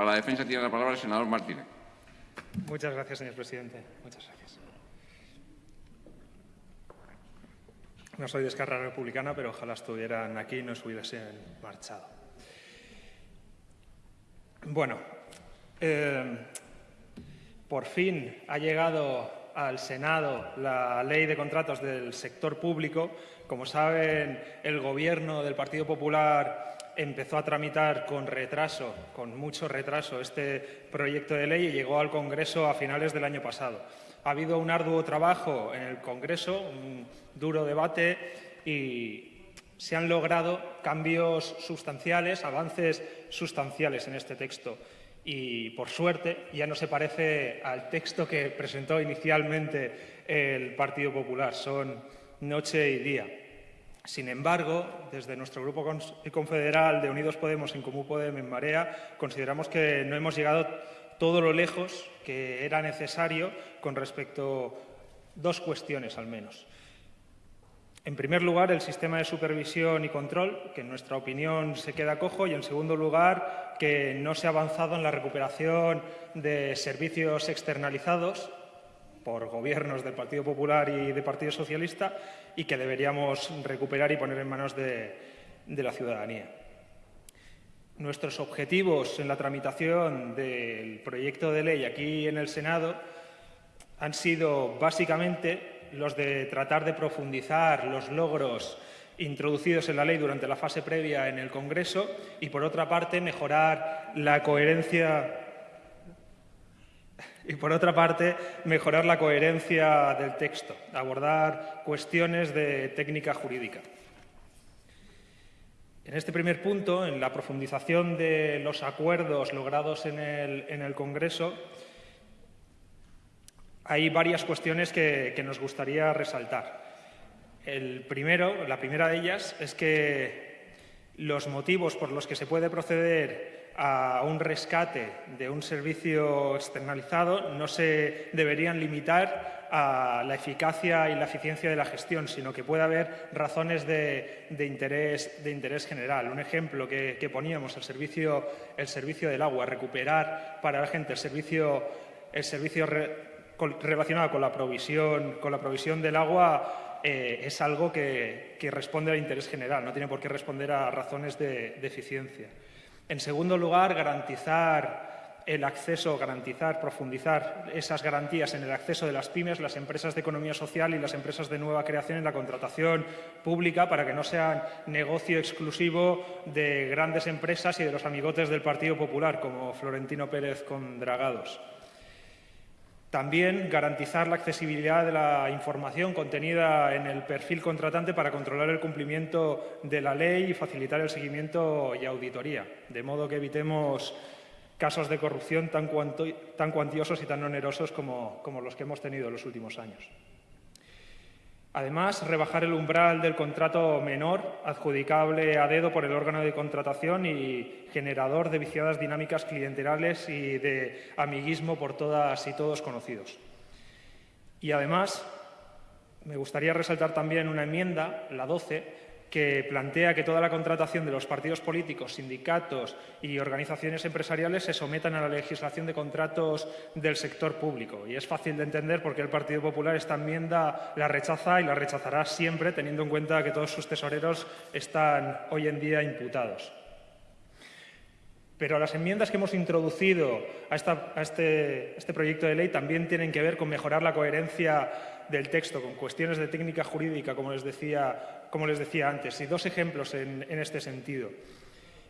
Para la defensa tiene la palabra el senador Martínez. Muchas gracias, señor presidente. Muchas gracias. No soy de Esquerra Republicana, pero ojalá estuvieran aquí y no se hubiesen marchado. Bueno, eh, por fin ha llegado al Senado la ley de contratos del sector público. Como saben, el Gobierno del Partido Popular empezó a tramitar con retraso, con mucho retraso, este proyecto de ley y llegó al Congreso a finales del año pasado. Ha habido un arduo trabajo en el Congreso, un duro debate y se han logrado cambios sustanciales, avances sustanciales en este texto. Y, por suerte, ya no se parece al texto que presentó inicialmente el Partido Popular. Son noche y día. Sin embargo, desde nuestro Grupo Confederal de Unidos Podemos, en Comú Podemos, en Marea, consideramos que no hemos llegado todo lo lejos que era necesario con respecto a dos cuestiones, al menos. En primer lugar, el sistema de supervisión y control, que en nuestra opinión se queda cojo, y en segundo lugar, que no se ha avanzado en la recuperación de servicios externalizados por gobiernos del Partido Popular y del Partido Socialista y que deberíamos recuperar y poner en manos de, la ciudadanía. Nuestros objetivos en la tramitación del proyecto de ley aquí en el Senado han sido básicamente los de tratar de profundizar los logros introducidos en la ley durante la fase previa en el Congreso y, por otra parte, mejorar la coherencia y, por otra parte, mejorar la coherencia del texto, abordar cuestiones de técnica jurídica. En este primer punto, en la profundización de los acuerdos logrados en el, Congreso, hay varias cuestiones que, que, nos gustaría resaltar. El primero, la primera de ellas es que los motivos por los que se puede proceder a un rescate de un servicio externalizado no se deberían limitar a la eficacia y la eficiencia de la gestión, sino que puede haber razones de, interés, de interés, general. Un ejemplo que, poníamos, el servicio, el servicio del agua, recuperar para la gente el servicio, el servicio relacionado con la provisión, con la provisión del agua eh, es algo que, responde al interés general, no tiene por qué responder a razones de eficiencia. En segundo lugar, garantizar el acceso, garantizar, profundizar esas garantías en el acceso de las pymes, las empresas de economía social y las empresas de nueva creación en la contratación pública para que no sean negocio exclusivo de grandes empresas y de los amigotes del Partido Popular, como Florentino Pérez con Dragados. También garantizar la accesibilidad de la información contenida en el perfil contratante para controlar el cumplimiento de la ley y facilitar el seguimiento y auditoría, de modo que evitemos casos de corrupción tan, cuantiosos y tan onerosos como los que hemos tenido en los últimos años. Además, rebajar el umbral del contrato menor adjudicable a dedo por el órgano de contratación y generador de viciadas dinámicas clienterales y de amiguismo por todas y todos conocidos. Y además, me gustaría resaltar también una enmienda, la 12, que plantea que toda la contratación de los partidos políticos, sindicatos y organizaciones empresariales se sometan a la legislación de contratos del sector público. Y es fácil de entender por qué el Partido Popular esta enmienda la rechaza y la rechazará siempre, teniendo en cuenta que todos sus tesoreros están hoy en día imputados. Pero las enmiendas que hemos introducido a, este, este proyecto de ley también tienen que ver con mejorar la coherencia del texto, con cuestiones de técnica jurídica, como les decía como les decía antes, y dos ejemplos en, este sentido.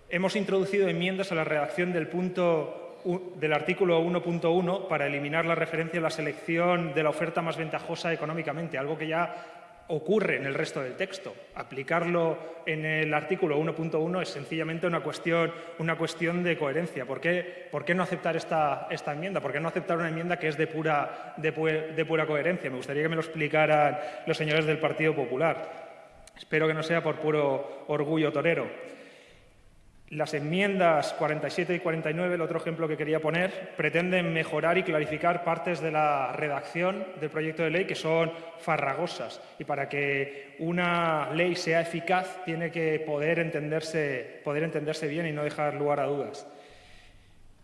Hemos introducido enmiendas a la redacción del, punto, del artículo 1.1 para eliminar la referencia a la selección de la oferta más ventajosa económicamente, algo que ya ocurre en el resto del texto. Aplicarlo en el artículo 1.1 es sencillamente una cuestión, una cuestión de coherencia. ¿Por qué, ¿Por qué, no aceptar esta, esta, enmienda? ¿Por qué no aceptar una enmienda que es de pura, de, de pura coherencia? Me gustaría que me lo explicaran los señores del Partido Popular. Espero que no sea por puro orgullo torero. Las enmiendas 47 y 49, el otro ejemplo que quería poner, pretenden mejorar y clarificar partes de la redacción del proyecto de ley que son farragosas. Y para que una ley sea eficaz tiene que poder entenderse, poder entenderse bien y no dejar lugar a dudas.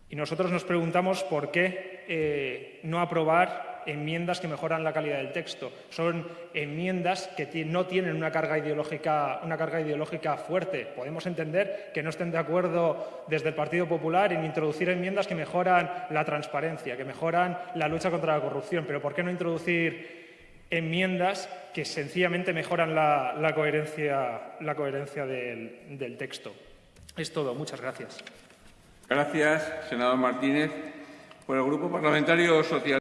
Y nosotros nos preguntamos por qué eh, no aprobar enmiendas que mejoran la calidad del texto. Son enmiendas que no tienen una carga, ideológica, una carga ideológica fuerte. Podemos entender que no estén de acuerdo desde el Partido Popular en introducir enmiendas que mejoran la transparencia, que mejoran la lucha contra la corrupción, pero ¿por qué no introducir enmiendas que sencillamente mejoran la, la coherencia, la coherencia del, del texto? Es todo. Muchas gracias. Gracias, senador Martínez. Por el Grupo Parlamentario Social.